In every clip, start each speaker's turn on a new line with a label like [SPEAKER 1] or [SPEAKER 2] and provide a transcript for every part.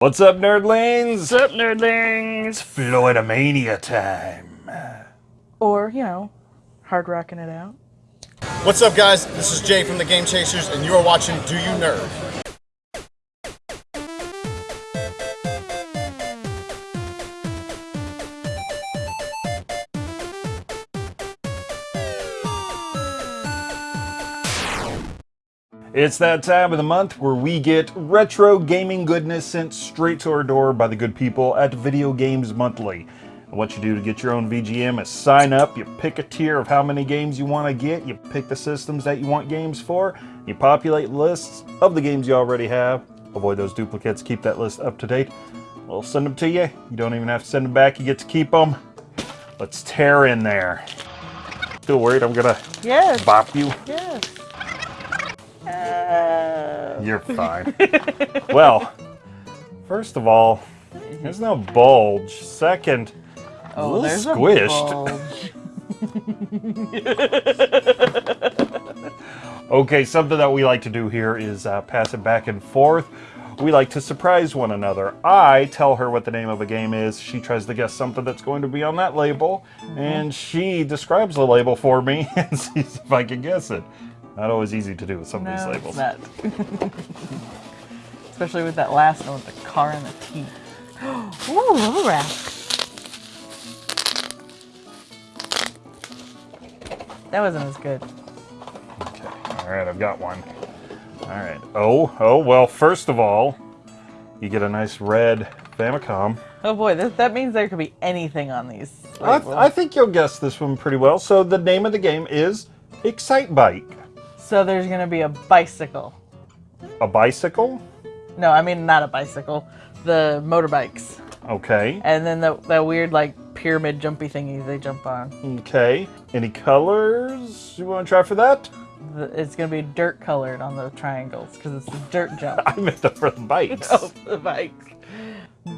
[SPEAKER 1] What's up, nerdlings?
[SPEAKER 2] What's up, nerdlings?
[SPEAKER 1] Floydamania time.
[SPEAKER 2] Or, you know, hard rocking it out.
[SPEAKER 3] What's up, guys? This is Jay from the Game Chasers, and you are watching Do You Nerd?
[SPEAKER 1] It's that time of the month where we get retro gaming goodness sent straight to our door by the good people at Video Games Monthly. And what you do to get your own VGM is sign up, you pick a tier of how many games you want to get, you pick the systems that you want games for, you populate lists of the games you already have, avoid those duplicates, keep that list up to date. We'll send them to you. You don't even have to send them back, you get to keep them. Let's tear in there. Still worried I'm gonna
[SPEAKER 2] Yes.
[SPEAKER 1] bop you?
[SPEAKER 2] Yes.
[SPEAKER 1] You're fine. well, first of all, there's no bulge. Second, a
[SPEAKER 2] oh,
[SPEAKER 1] little
[SPEAKER 2] there's
[SPEAKER 1] squished.
[SPEAKER 2] a.
[SPEAKER 1] Okay, something that we like to do here is uh, pass it back and forth. We like to surprise one another. I tell her what the name of a game is. She tries to guess something that's going to be on that label, and she describes the label for me and sees if I can guess it. Not always easy to do with some of these labels.
[SPEAKER 2] it's not. Especially with that last one with the car and the teeth. Ooh, little wrap. That wasn't as good.
[SPEAKER 1] Okay. All right, I've got one. All right. Oh, oh, well, first of all, you get a nice red Famicom.
[SPEAKER 2] Oh boy, that, that means there could be anything on these.
[SPEAKER 1] I,
[SPEAKER 2] labels.
[SPEAKER 1] I think you'll guess this one pretty well. So the name of the game is Excitebike.
[SPEAKER 2] So there's gonna be a bicycle.
[SPEAKER 1] A bicycle?
[SPEAKER 2] No, I mean not a bicycle. The motorbikes.
[SPEAKER 1] Okay.
[SPEAKER 2] And then the, that weird like pyramid jumpy thingy they jump on.
[SPEAKER 1] Okay. Any colors you want to try for that?
[SPEAKER 2] It's gonna be dirt colored on the triangles because it's a dirt jump.
[SPEAKER 1] I meant the for the bikes.
[SPEAKER 2] oh, the bikes.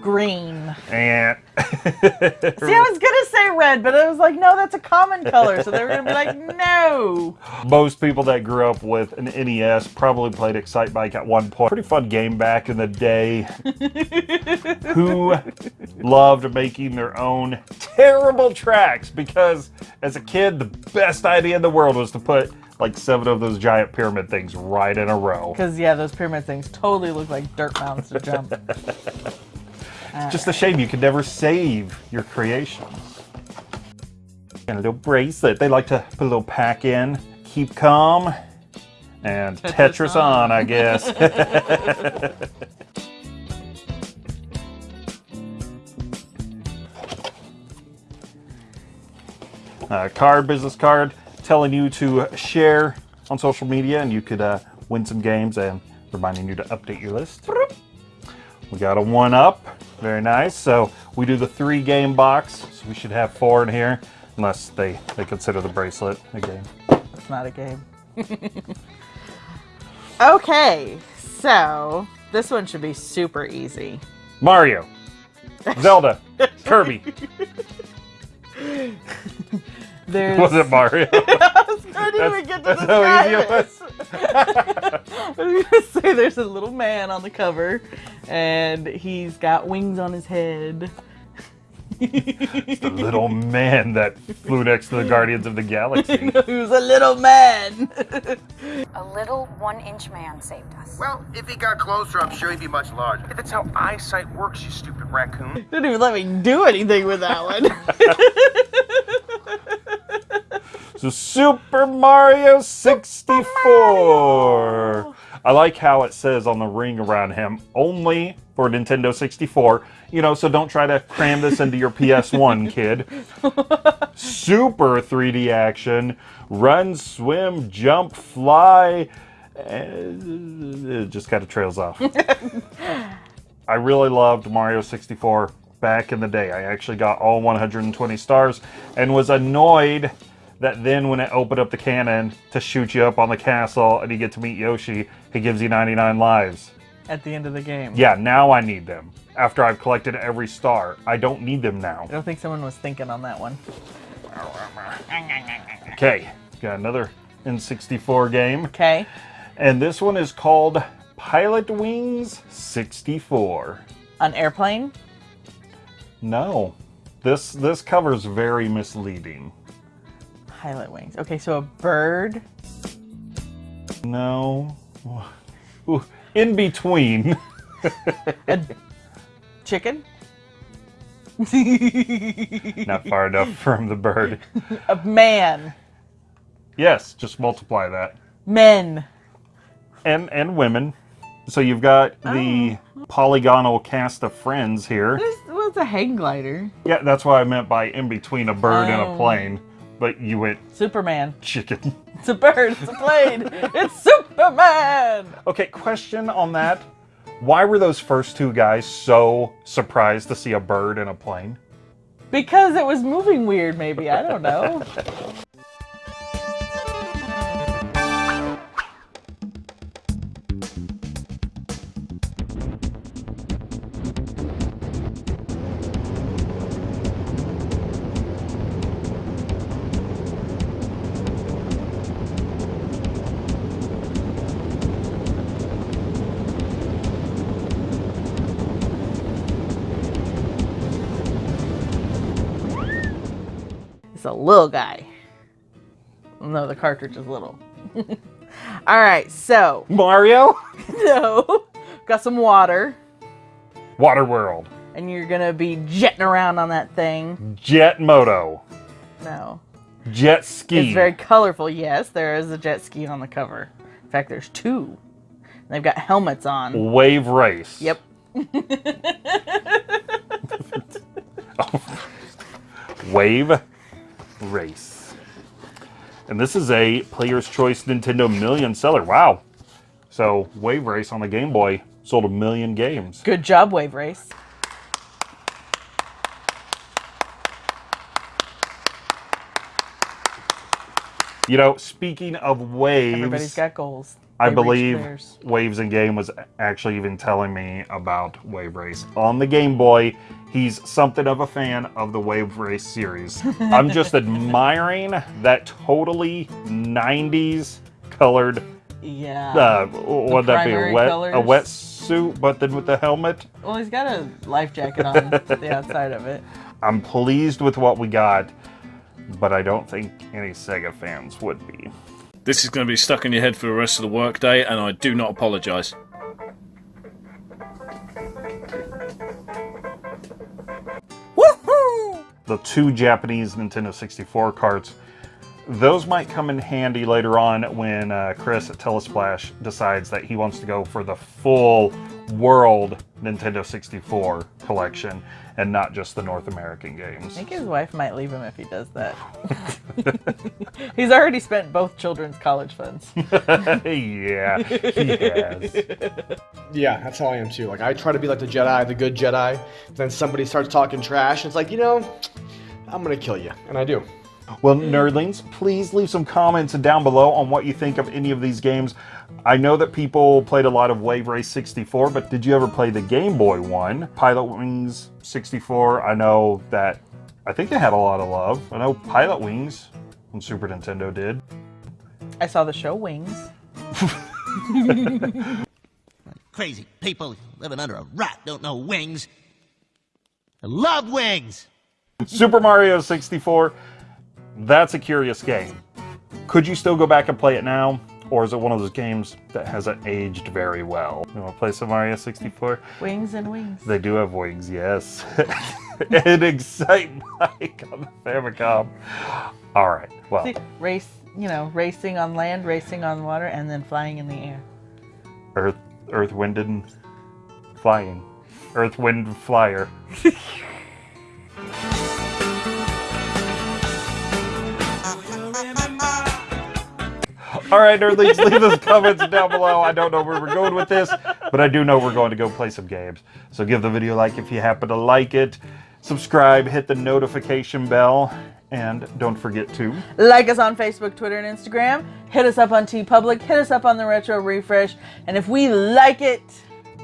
[SPEAKER 2] Green.
[SPEAKER 1] Yeah.
[SPEAKER 2] See, I was gonna say red, but I was like, no, that's a common color. So they were gonna be like, no.
[SPEAKER 1] most people that grew up with an NES probably played Excitebike at one point. Pretty fun game back in the day. Who loved making their own terrible tracks because as a kid, the best idea in the world was to put like seven of those giant pyramid things right in a row.
[SPEAKER 2] Because yeah, those pyramid things totally look like dirt mounds to jump.
[SPEAKER 1] Just a shame you could never save your creations. And a little bracelet. They like to put a little pack in, keep calm, and Tetris,
[SPEAKER 2] Tetris
[SPEAKER 1] on,
[SPEAKER 2] on.
[SPEAKER 1] I guess. uh, card, business card, telling you to share on social media, and you could uh, win some games and reminding you to update your list. We got a one up, very nice. So we do the three game box, so we should have four in here, unless they, they consider the bracelet a game.
[SPEAKER 2] It's not a game. okay, so this one should be super easy.
[SPEAKER 1] Mario, Zelda, Kirby.
[SPEAKER 2] There's.
[SPEAKER 1] Was it Mario?
[SPEAKER 2] I was going to even get to
[SPEAKER 1] that's how easy it
[SPEAKER 2] it. I was gonna say there's a little man on the cover, and he's got wings on his head.
[SPEAKER 1] It's the little man that flew next to the Guardians of the Galaxy.
[SPEAKER 2] Who's a little man?
[SPEAKER 4] A little one-inch man saved us.
[SPEAKER 5] Well, if he got closer, I'm sure he'd be much larger. That's how eyesight works, you stupid raccoon.
[SPEAKER 2] Didn't even let me do anything with that one.
[SPEAKER 1] So Super Mario 64. I like how it says on the ring around him, only for Nintendo 64. You know, so don't try to cram this into your PS1, kid. Super 3D action, run, swim, jump, fly. and It just kind of trails off. I really loved Mario 64 back in the day. I actually got all 120 stars and was annoyed that then when it opened up the cannon to shoot you up on the castle and you get to meet Yoshi, he gives you 99 lives.
[SPEAKER 2] At the end of the game.
[SPEAKER 1] Yeah, now I need them. After I've collected every star, I don't need them now.
[SPEAKER 2] I don't think someone was thinking on that one.
[SPEAKER 1] Okay, got another N64 game.
[SPEAKER 2] Okay.
[SPEAKER 1] And this one is called Pilotwings 64.
[SPEAKER 2] An airplane?
[SPEAKER 1] No. This this cover's very misleading.
[SPEAKER 2] Pilot wings. Okay, so a bird.
[SPEAKER 1] No. Ooh, In between.
[SPEAKER 2] a Chicken?
[SPEAKER 1] Not far enough from the bird.
[SPEAKER 2] A man.
[SPEAKER 1] Yes, just multiply that.
[SPEAKER 2] Men.
[SPEAKER 1] And and women. So you've got the oh. polygonal cast of friends here.
[SPEAKER 2] This was a hang glider.
[SPEAKER 1] Yeah, that's what I meant by in between a bird and a
[SPEAKER 2] Oh.
[SPEAKER 1] plane. But you went
[SPEAKER 2] Superman.
[SPEAKER 1] chicken.
[SPEAKER 2] It's a bird. It's a plane. it's Superman.
[SPEAKER 1] Okay, question on that. Why were those first two guys so surprised to see a bird in a plane?
[SPEAKER 2] Because it was moving weird, maybe. I don't know. It's a little guy. No, the cartridge is little. All right, so
[SPEAKER 1] Mario?
[SPEAKER 2] no, got some water,
[SPEAKER 1] Water World.
[SPEAKER 2] and you're gonna be jetting around on that thing.
[SPEAKER 1] Jet Moto.
[SPEAKER 2] No,
[SPEAKER 1] Jet ski.
[SPEAKER 2] it's very colorful. Yes, there is a jet ski on the cover. In fact, there's two. They've got helmets on.
[SPEAKER 1] Wave race.
[SPEAKER 2] Yep.
[SPEAKER 1] Wave race. And this is a Player's Choice Nintendo Million seller. Wow. So Wave Race on the Game Boy sold a million games.
[SPEAKER 2] Good job, Wave Race.
[SPEAKER 1] You know, speaking of waves,
[SPEAKER 2] Everybody's got goals.
[SPEAKER 1] I believe. Waves in Game was actually even telling me about Wave Race on the Game Boy. He's something of a fan of the Wave Race series. I'm just admiring that totally 90s colored.
[SPEAKER 2] Yeah.
[SPEAKER 1] Uh, what'd that be? A wet
[SPEAKER 2] colors.
[SPEAKER 1] a wetsuit, but then with the helmet.
[SPEAKER 2] well, he's got a life jacket on the outside of it.
[SPEAKER 1] I'm pleased with what we got, but I don't think any Sega fans would be.
[SPEAKER 6] This is going to be stuck in your head for the rest of the workday, and I do not apologise. Woohoo!
[SPEAKER 1] The two Japanese Nintendo 64 carts. Those might come in handy later on when uh, Chris at Telesplash decides that he wants to go for the full world Nintendo 64 collection and not just the North American games.
[SPEAKER 2] I think his wife might leave him if he does that. he's already spent both children's college funds.
[SPEAKER 1] yeah, he has.
[SPEAKER 7] Yeah, that's how I am too. Like I try to be like the Jedi, the good Jedi. Then somebody starts talking trash, and it's like, you know, I'm gonna kill you, and I do.
[SPEAKER 1] Well, hmm. nerdlings, please leave some comments down below on what you think of any of these games. I know that people played a lot of Wave Race 64, but did you ever play the Game Boy one? Pilotwings 64, I know that, I think they had a lot of love. I know Pilotwings on Super Nintendo did.
[SPEAKER 2] I saw the show Wings.
[SPEAKER 8] Crazy people living under a rock don't know wings. I love wings.
[SPEAKER 1] Super Mario 64, that's a curious game. Could you still go back and play it now? Or is it one of those games that hasn't aged very well? You want to play some Mario 64?
[SPEAKER 2] Wings and Wings.
[SPEAKER 1] They do have wings, yes. and Excite Mike on the Famicom. All right, well,
[SPEAKER 2] See, race, you know, racing on land, racing on water, and then flying in the air.
[SPEAKER 1] Earth, Earth, Wind, and Flying. Earth, Wind, Flyer. All right, nerdlings, leave those comments down below. I don't know where we're going with this, but I do know we're going to go play some games. So give the video a like if you happen to like it. Subscribe, hit the notification bell, and don't forget to
[SPEAKER 2] Like us on Facebook, Twitter, and Instagram. Hit us up on TeePublic. Hit us up on the Retro Refresh. And if we like it,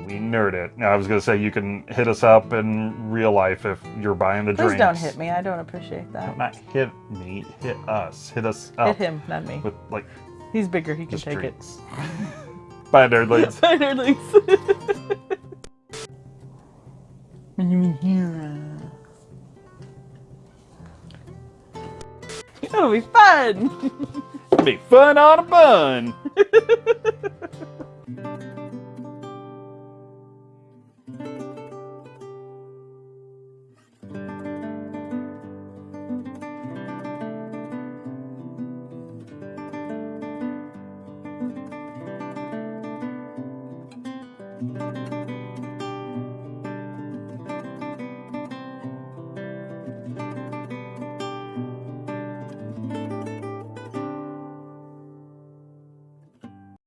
[SPEAKER 1] we nerd it. Now, I was going to say you can hit us up in real life if you're buying the
[SPEAKER 2] please
[SPEAKER 1] drinks.
[SPEAKER 2] don't hit me. I don't appreciate that.
[SPEAKER 1] Not hit me, hit us. Hit us up.
[SPEAKER 2] Hit him, not me.
[SPEAKER 1] With like
[SPEAKER 2] He's bigger. He can take
[SPEAKER 1] treats. it. Bye, nerdlings.
[SPEAKER 2] Bye, nerdlings. and you here. It'll be fun.
[SPEAKER 1] It'll be fun on a bun.